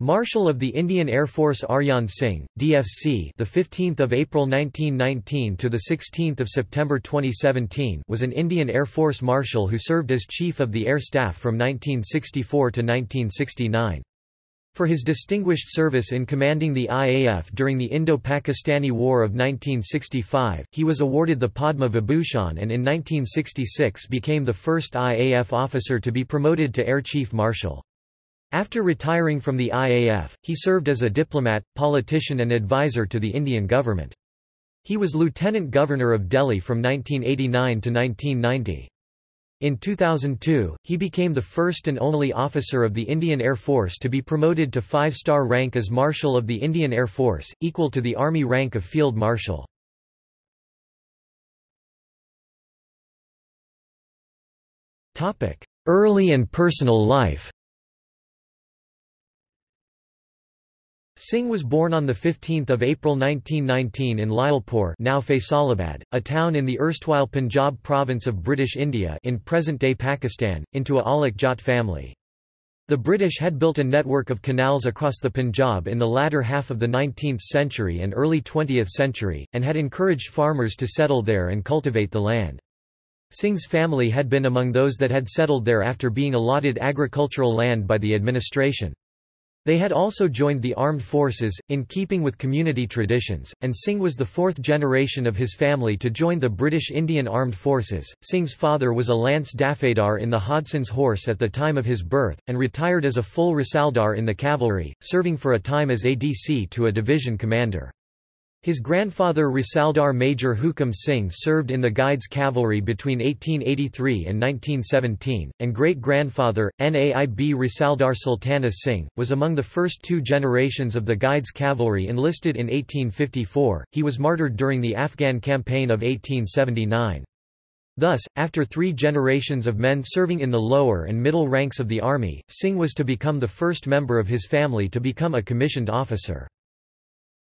Marshal of the Indian Air Force Arjan Singh, DFC, the 15th of April 1919 to the 16th of September 2017, was an Indian Air Force marshal who served as Chief of the Air Staff from 1964 to 1969. For his distinguished service in commanding the IAF during the Indo-Pakistani War of 1965, he was awarded the Padma Vibhushan and in 1966 became the first IAF officer to be promoted to Air Chief Marshal. After retiring from the IAF, he served as a diplomat, politician and advisor to the Indian government. He was Lieutenant Governor of Delhi from 1989 to 1990. In 2002, he became the first and only officer of the Indian Air Force to be promoted to five-star rank as Marshal of the Indian Air Force, equal to the Army rank of Field Marshal. Early and personal life Singh was born on 15 April 1919 in Lyallpur now Faisalabad, a town in the erstwhile Punjab province of British India in present-day Pakistan, into a Aulakh Jat family. The British had built a network of canals across the Punjab in the latter half of the 19th century and early 20th century, and had encouraged farmers to settle there and cultivate the land. Singh's family had been among those that had settled there after being allotted agricultural land by the administration. They had also joined the armed forces, in keeping with community traditions, and Singh was the fourth generation of his family to join the British Indian Armed Forces. Singh's father was a Lance Dafadar in the Hodson's Horse at the time of his birth, and retired as a full Risaldar in the cavalry, serving for a time as ADC to a division commander. His grandfather Risaldar Major Hukam Singh served in the Guides Cavalry between 1883 and 1917, and great-grandfather, Naib Risaldar Sultana Singh, was among the first two generations of the Guides Cavalry enlisted in 1854. He was martyred during the Afghan campaign of 1879. Thus, after three generations of men serving in the lower and middle ranks of the army, Singh was to become the first member of his family to become a commissioned officer.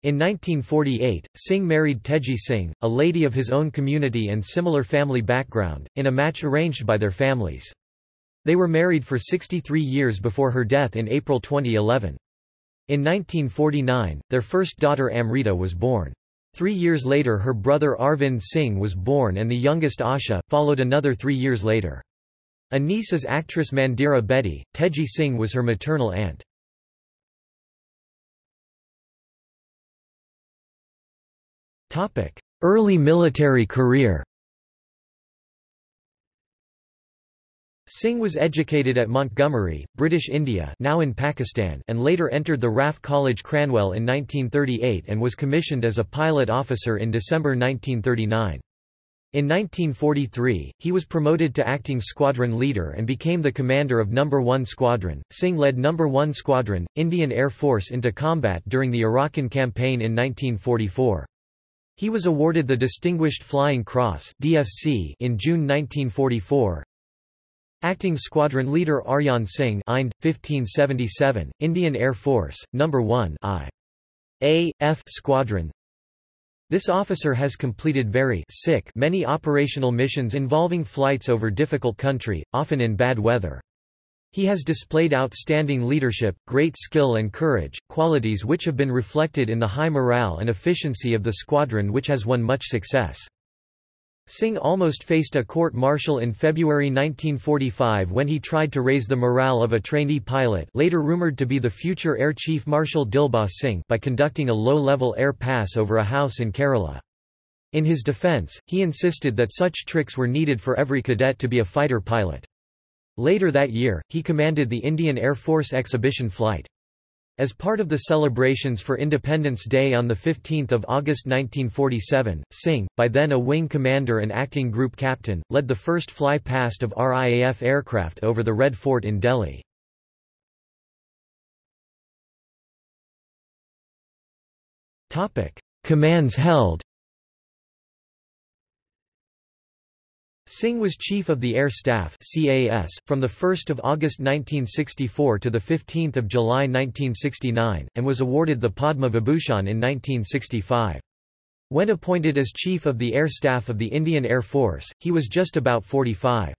In 1948, Singh married Teji Singh, a lady of his own community and similar family background, in a match arranged by their families. They were married for 63 years before her death in April 2011. In 1949, their first daughter Amrita was born. Three years later her brother Arvind Singh was born and the youngest Asha, followed another three years later. A niece is actress Mandira Bedi, Teji Singh was her maternal aunt. Early military career Singh was educated at Montgomery, British India now in Pakistan and later entered the RAF College Cranwell in 1938 and was commissioned as a pilot officer in December 1939. In 1943, he was promoted to acting squadron leader and became the commander of No. 1 Squadron. Singh led No. 1 Squadron, Indian Air Force into combat during the Arakan campaign in 1944. He was awarded the Distinguished Flying Cross DFC in June 1944. Acting Squadron Leader Arjan Singh Ind, 1577, Indian Air Force, No. 1 I. A. F Squadron This officer has completed very sick many operational missions involving flights over difficult country, often in bad weather. He has displayed outstanding leadership, great skill and courage, qualities which have been reflected in the high morale and efficiency of the squadron which has won much success. Singh almost faced a court-martial in February 1945 when he tried to raise the morale of a trainee pilot later rumoured to be the future Air Chief Marshal Dilbagh Singh by conducting a low-level air pass over a house in Kerala. In his defence, he insisted that such tricks were needed for every cadet to be a fighter pilot. Later that year, he commanded the Indian Air Force exhibition flight. As part of the celebrations for Independence Day on 15 August 1947, Singh, by then a wing commander and acting group captain, led the first fly-past of RIAF aircraft over the Red Fort in Delhi. Commands held Singh was Chief of the Air Staff CAS, from 1 August 1964 to 15 July 1969, and was awarded the Padma Vibhushan in 1965. When appointed as Chief of the Air Staff of the Indian Air Force, he was just about 45.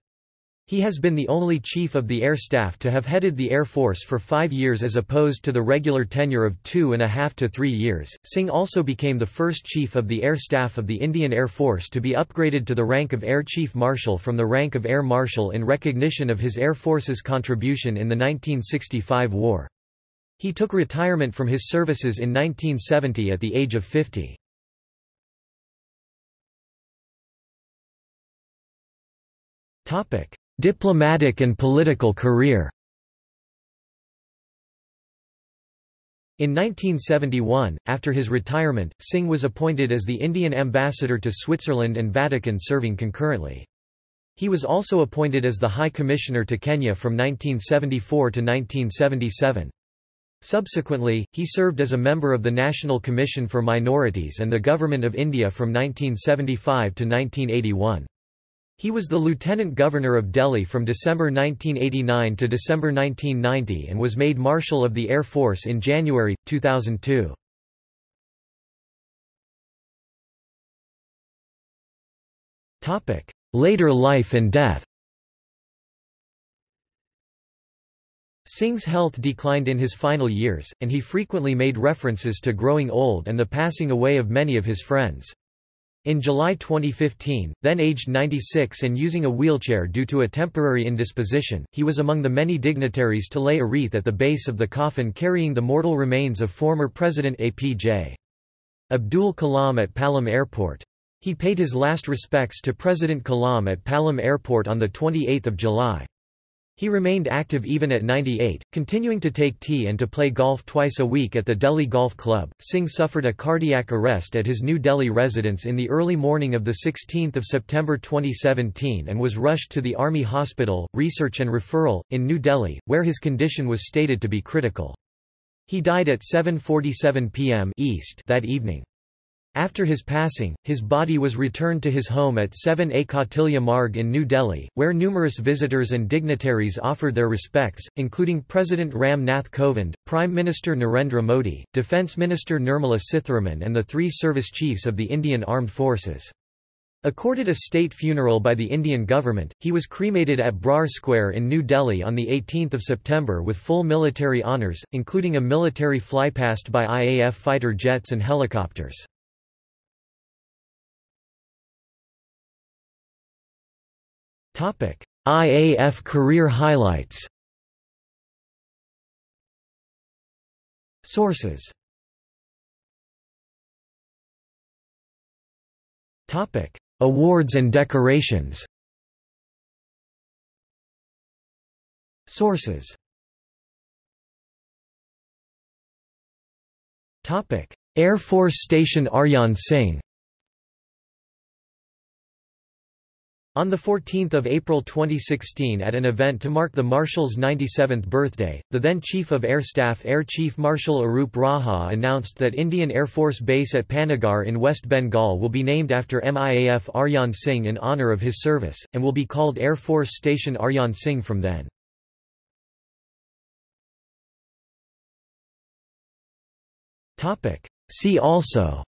He has been the only Chief of the Air Staff to have headed the Air Force for five years as opposed to the regular tenure of two and a half to three years. Singh also became the first Chief of the Air Staff of the Indian Air Force to be upgraded to the rank of Air Chief Marshal from the rank of Air Marshal in recognition of his Air Force's contribution in the 1965 war. He took retirement from his services in 1970 at the age of 50. Topic: Diplomatic and political career In 1971, after his retirement, Singh was appointed as the Indian ambassador to Switzerland and Vatican serving concurrently. He was also appointed as the High Commissioner to Kenya from 1974 to 1977. Subsequently, he served as a member of the National Commission for Minorities and the Government of India from 1975 to 1981. He was the Lieutenant Governor of Delhi from December 1989 to December 1990 and was made Marshal of the Air Force in January, 2002. Later life and death Singh's health declined in his final years, and he frequently made references to growing old and the passing away of many of his friends. In July 2015, then aged 96 and using a wheelchair due to a temporary indisposition, he was among the many dignitaries to lay a wreath at the base of the coffin carrying the mortal remains of former President APJ. Abdul Kalam at Palam Airport. He paid his last respects to President Kalam at Palam Airport on 28 July. He remained active even at 98, continuing to take tea and to play golf twice a week at the Delhi Golf Club. Singh suffered a cardiac arrest at his New Delhi residence in the early morning of 16 September 2017 and was rushed to the Army Hospital, Research and Referral, in New Delhi, where his condition was stated to be critical. He died at 7.47 pm East that evening. After his passing, his body was returned to his home at 7A Kautilya Marg in New Delhi, where numerous visitors and dignitaries offered their respects, including President Ram Nath Kovind, Prime Minister Narendra Modi, Defence Minister Nirmala Sitharaman and the three service chiefs of the Indian Armed Forces. Accorded a state funeral by the Indian government, he was cremated at Brar Square in New Delhi on 18 September with full military honours, including a military flypast by IAF fighter jets and helicopters. IAF career highlights. Sources. Topic. Awards and decorations. Sources. Topic. Air Force Station Arjan Singh On 14 April 2016 at an event to mark the Marshal's 97th birthday, the then Chief of Air Staff Air Chief Marshal Arup Raha announced that Indian Air Force Base at Panagarh in West Bengal will be named after MIAF Arjan Singh in honour of his service, and will be called Air Force Station Arjan Singh from then. See also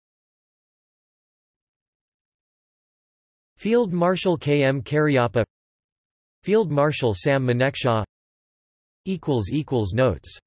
Field Marshal K. M. Cariappa Field Marshal Sam Manekshaw Notes